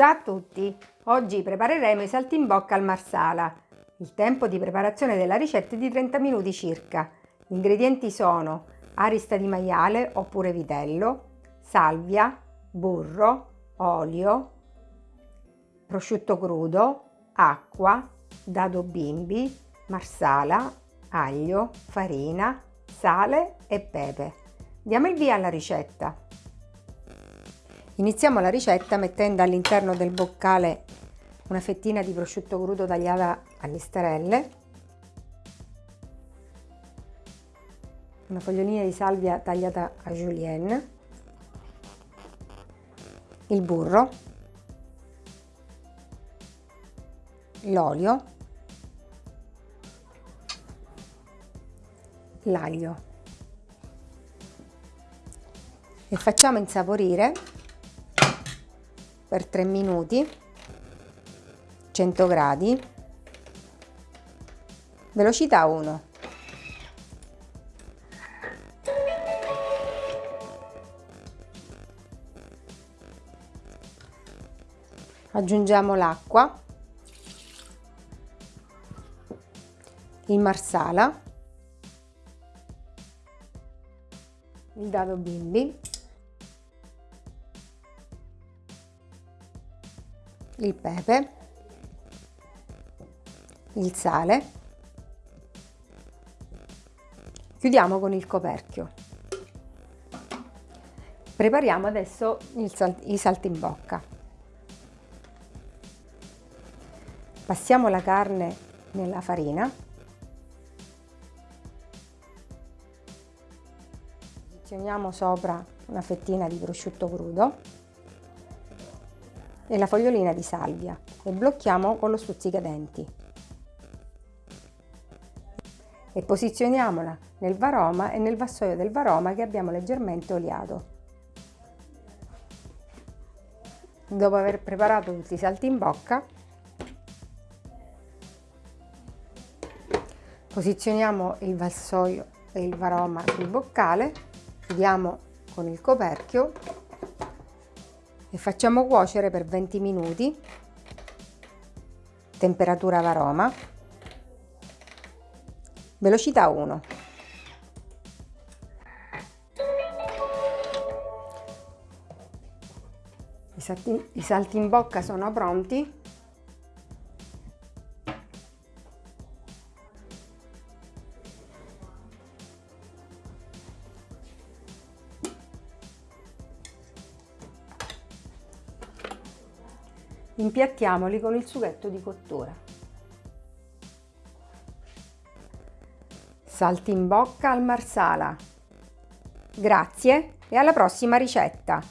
Ciao a tutti! Oggi prepareremo i saltimbocca al marsala. Il tempo di preparazione della ricetta è di 30 minuti circa. Gli ingredienti sono arista di maiale oppure vitello, salvia, burro, olio, prosciutto crudo, acqua, dado bimbi, marsala, aglio, farina, sale e pepe. Diamo il via alla ricetta. Iniziamo la ricetta mettendo all'interno del boccale una fettina di prosciutto crudo tagliata a listarelle, una fogliolina di salvia tagliata a julienne, il burro, l'olio, l'aglio. E facciamo insaporire per 3 minuti 100 gradi. Velocità 1 aggiungiamo l'acqua il marsala il dado bimbi il pepe, il sale, chiudiamo con il coperchio. Prepariamo adesso sal i saltimbocca. Passiamo la carne nella farina. Posizioniamo sopra una fettina di prosciutto crudo la fogliolina di salvia e blocchiamo con lo stuzzicadenti e posizioniamola nel varoma e nel vassoio del varoma che abbiamo leggermente oliato. Dopo aver preparato tutti i salti in bocca, posizioniamo il vassoio e il varoma sul boccale, chiudiamo con il coperchio e facciamo cuocere per 20 minuti. Temperatura varoma velocità 1 I salti, i salti in bocca sono pronti Impiattiamoli con il sughetto di cottura. Salti in bocca al marsala. Grazie e alla prossima ricetta!